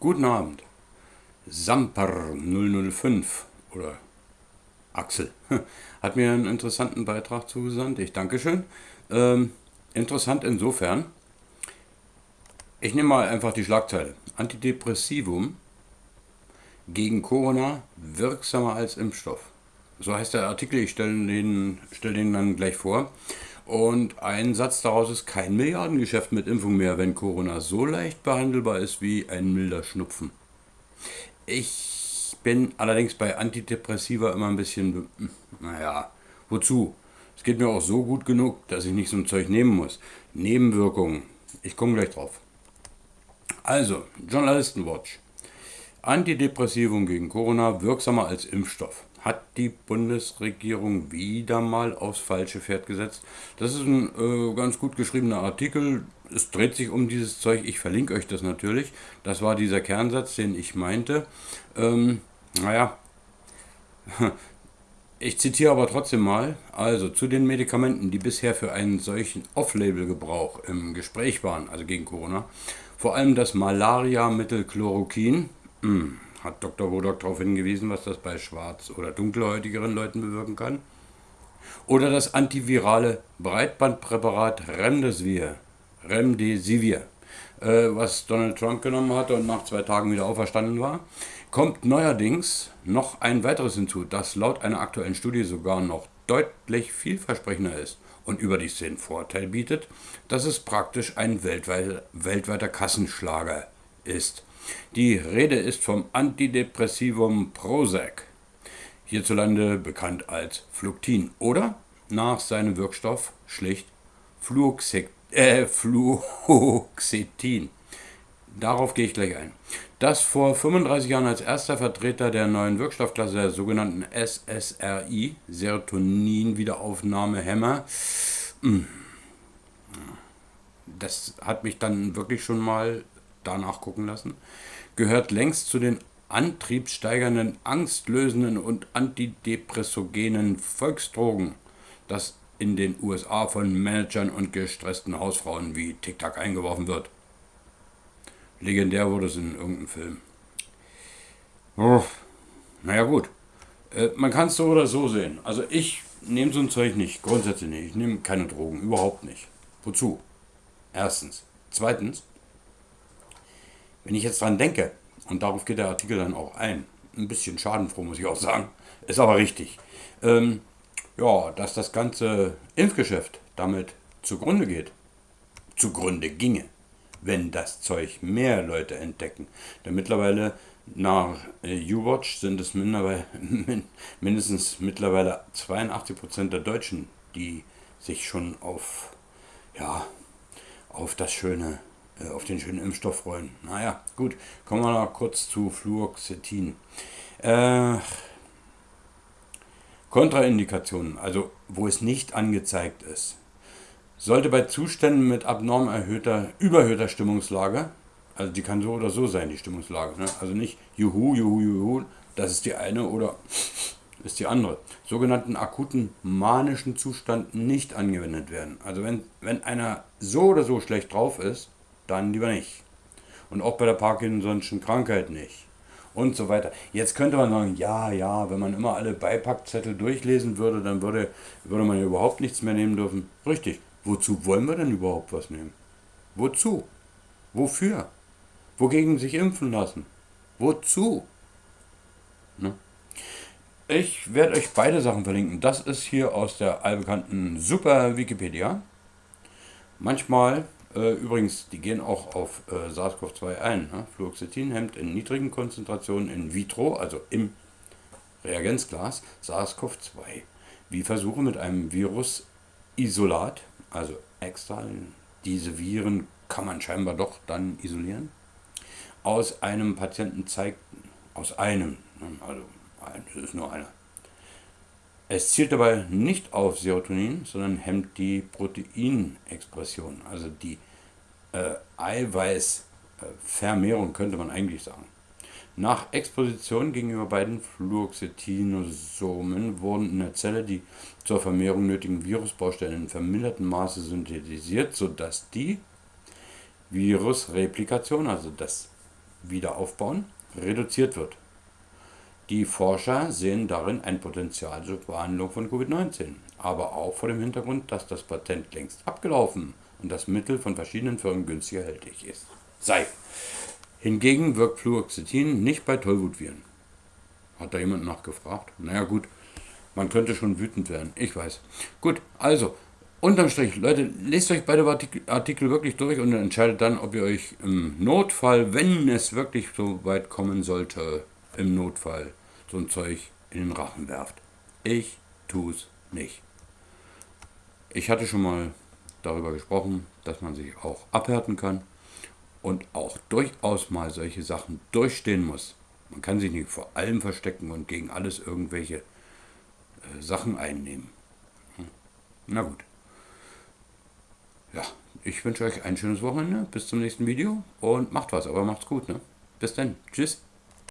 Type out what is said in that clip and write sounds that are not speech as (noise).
Guten Abend. Samper 005 oder Axel (laughs) hat mir einen interessanten Beitrag zugesandt. Ich danke schön. Ähm, interessant insofern. Ich nehme mal einfach die Schlagzeile. Antidepressivum gegen Corona wirksamer als Impfstoff. So heißt der Artikel, ich stelle den, stell den dann gleich vor. Und ein Satz daraus ist kein Milliardengeschäft mit Impfung mehr, wenn Corona so leicht behandelbar ist wie ein milder Schnupfen. Ich bin allerdings bei Antidepressiva immer ein bisschen, naja, wozu? Es geht mir auch so gut genug, dass ich nicht so ein Zeug nehmen muss. Nebenwirkungen. Ich komme gleich drauf. Also, Journalistenwatch. Antidepressivum gegen Corona wirksamer als Impfstoff hat die Bundesregierung wieder mal aufs falsche Pferd gesetzt. Das ist ein äh, ganz gut geschriebener Artikel. Es dreht sich um dieses Zeug. Ich verlinke euch das natürlich. Das war dieser Kernsatz, den ich meinte. Ähm, naja, (laughs) ich zitiere aber trotzdem mal. Also zu den Medikamenten, die bisher für einen solchen Off-Label-Gebrauch im Gespräch waren, also gegen Corona. Vor allem das Malaria-Mittel Chloroquin. Mh hm, hat Dr. Wodock darauf hingewiesen, was das bei schwarz- oder dunkelhäutigeren Leuten bewirken kann. Oder das antivirale Breitbandpräparat Remdesivir, Remdesivir, äh, was Donald Trump genommen hatte und nach zwei Tagen wieder auferstanden war, kommt neuerdings noch ein weiteres hinzu, das laut einer aktuellen Studie sogar noch deutlich vielversprechender ist und überdies den Vorteil bietet, dass es praktisch ein weltweiter Kassenschlager ist. Die Rede ist vom Antidepressivum Prozac, hierzulande bekannt als Fluctin oder nach seinem Wirkstoff schlicht äh, Fluoxetin. Darauf gehe ich gleich ein. Das vor 35 Jahren als erster Vertreter der neuen Wirkstoffklasse, der sogenannten SSRI, Serotonin-Wiederaufnahmehemmer, hm, das hat mich dann wirklich schon mal danach gucken lassen, gehört längst zu den antriebssteigernden, angstlösenden und antidepressogenen Volksdrogen, das in den USA von Managern und gestressten Hausfrauen wie TikTok eingeworfen wird. Legendär wurde es in irgendeinem Film. Oh, naja gut, äh, man kann es so oder so sehen. Also ich nehme so ein Zeug nicht, grundsätzlich nicht. Ich nehme keine Drogen, überhaupt nicht. Wozu? Erstens. Zweitens, wenn ich jetzt dran denke, und darauf geht der Artikel dann auch ein, ein bisschen schadenfroh muss ich auch sagen, ist aber richtig, ähm, ja, dass das ganze Impfgeschäft damit zugrunde geht, zugrunde ginge, wenn das Zeug mehr Leute entdecken. Denn mittlerweile nach äh, U-Watch sind es (laughs) mindestens mittlerweile 82% der Deutschen, die sich schon auf, ja, auf das schöne auf den schönen Impfstoff freuen. Naja, gut, kommen wir noch kurz zu Fluoxetin. Äh, Kontraindikationen, also wo es nicht angezeigt ist. Sollte bei Zuständen mit abnorm erhöhter, überhöhter Stimmungslage, also die kann so oder so sein, die Stimmungslage, ne? also nicht juhu, juhu, juhu, das ist die eine oder (sniffs) ist die andere, sogenannten akuten manischen Zustand nicht angewendet werden. Also wenn, wenn einer so oder so schlecht drauf ist, dann lieber nicht. Und auch bei der Parkinson'schen Krankheit nicht. Und so weiter. Jetzt könnte man sagen, ja, ja, wenn man immer alle Beipackzettel durchlesen würde, dann würde, würde man ja überhaupt nichts mehr nehmen dürfen. Richtig. Wozu wollen wir denn überhaupt was nehmen? Wozu? Wofür? Wogegen sich impfen lassen? Wozu? Ne? Ich werde euch beide Sachen verlinken. Das ist hier aus der allbekannten Super Wikipedia. Manchmal äh, übrigens, die gehen auch auf äh, SARS-CoV-2 ein. Ne? Fluoxetin hemmt in niedrigen Konzentrationen in vitro, also im Reagenzglas, SARS-CoV-2. Wie Versuche mit einem Virusisolat, also extra, diese Viren kann man scheinbar doch dann isolieren, aus einem Patienten zeigten, aus einem, ne? also das ist nur einer, es zielt dabei nicht auf Serotonin, sondern hemmt die Proteinexpression, also die äh, Eiweißvermehrung könnte man eigentlich sagen. Nach Exposition gegenüber beiden Fluoxetinosomen wurden in der Zelle die zur Vermehrung nötigen Virusbaustellen in vermindertem Maße synthetisiert, sodass die Virusreplikation, also das Wiederaufbauen reduziert wird. Die Forscher sehen darin ein Potenzial zur Behandlung von Covid-19, aber auch vor dem Hintergrund, dass das Patent längst abgelaufen und das Mittel von verschiedenen Firmen günstig erhältlich ist. Sei. Hingegen wirkt Fluoxetin nicht bei Tollwutviren. Hat da jemand nachgefragt? Naja gut, man könnte schon wütend werden, ich weiß. Gut, also, unterm Strich, Leute, lest euch beide Artikel wirklich durch und entscheidet dann, ob ihr euch im Notfall, wenn es wirklich so weit kommen sollte, im Notfall so ein Zeug in den Rachen werft. Ich tue es nicht. Ich hatte schon mal darüber gesprochen, dass man sich auch abhärten kann und auch durchaus mal solche Sachen durchstehen muss. Man kann sich nicht vor allem verstecken und gegen alles irgendwelche äh, Sachen einnehmen. Hm. Na gut. Ja, ich wünsche euch ein schönes Wochenende. Bis zum nächsten Video und macht was, aber macht's gut. Ne? Bis dann. Tschüss.